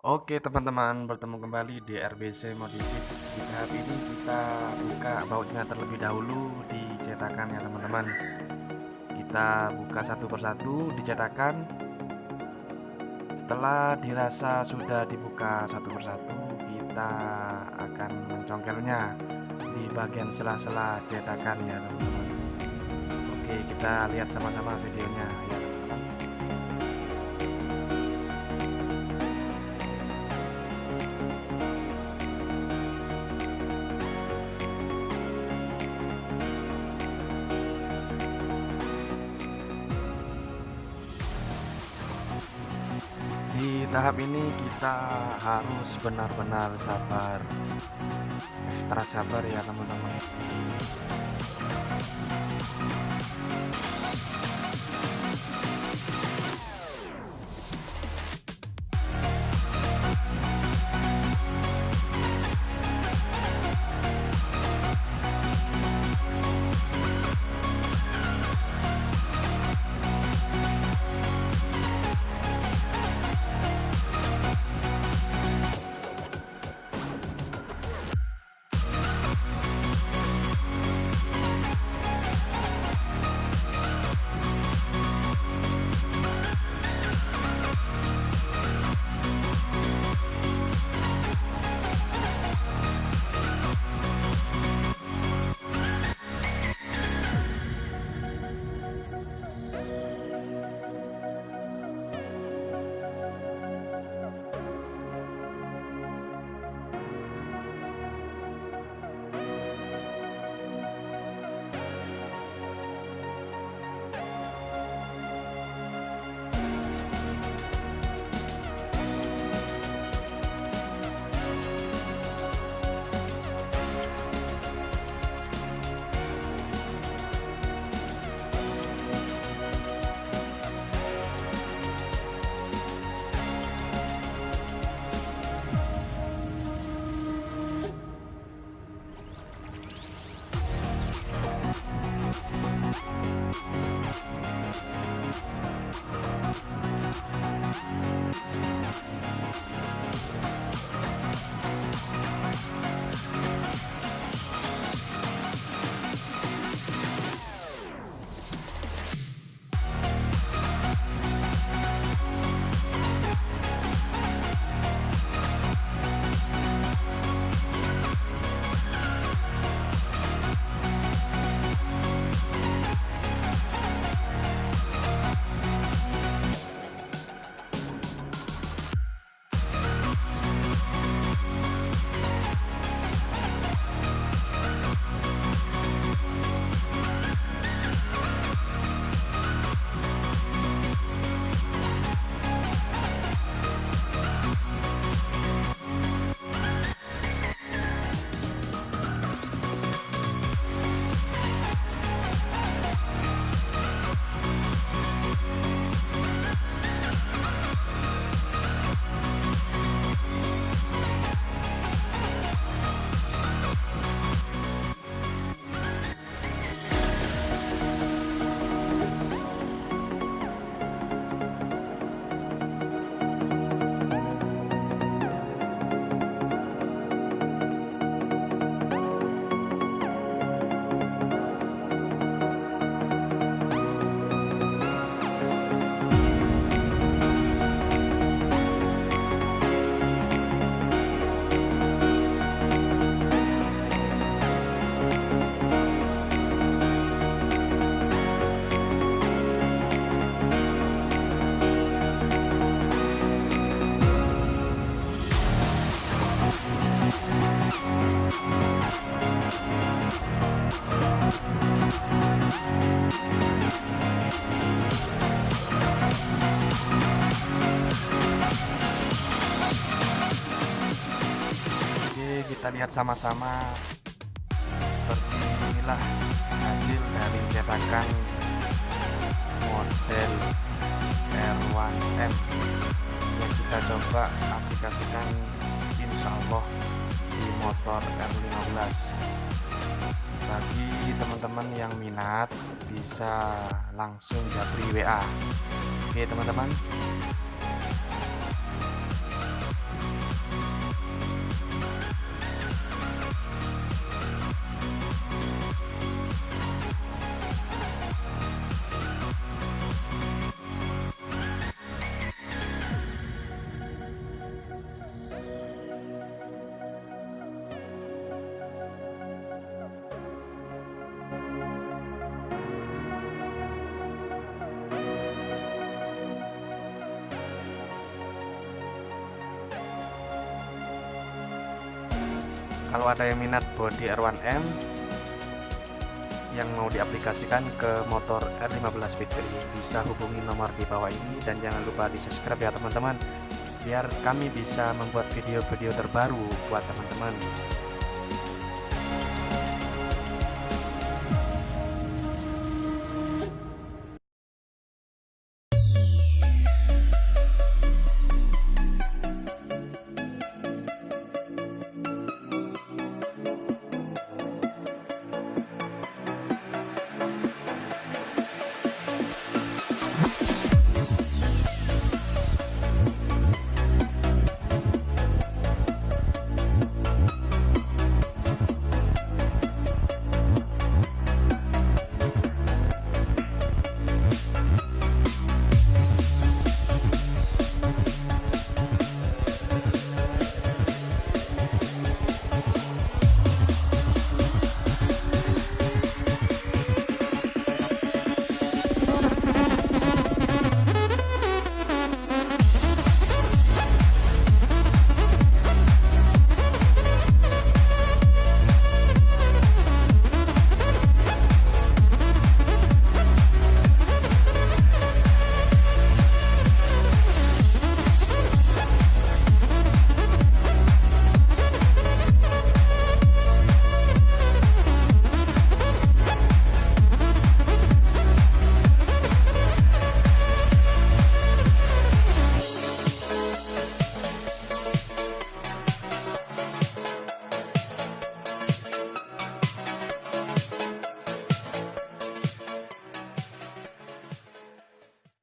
Oke teman-teman, bertemu kembali di RBC Modifit Di saat ini kita buka bautnya terlebih dahulu di cetakan ya teman-teman. Kita buka satu persatu di cetakan Setelah dirasa sudah dibuka satu persatu Kita akan mencongkelnya di bagian sela-sela cetakan ya teman-teman. Oke kita lihat sama-sama videonya tahap ini kita harus benar-benar sabar. Ekstra sabar ya teman-teman kita lihat sama-sama. Seperti inilah hasil dari cetakan model R1M Yang kita coba aplikasikan insya Allah di motor R15 Bagi teman-teman yang minat bisa langsung japri WA Oke teman-teman kalau ada yang minat body R1M yang mau diaplikasikan ke motor R15 Fitri bisa hubungi nomor di bawah ini. Dan jangan lupa di subscribe ya teman-teman biar kami bisa membuat video-video terbaru buat teman-teman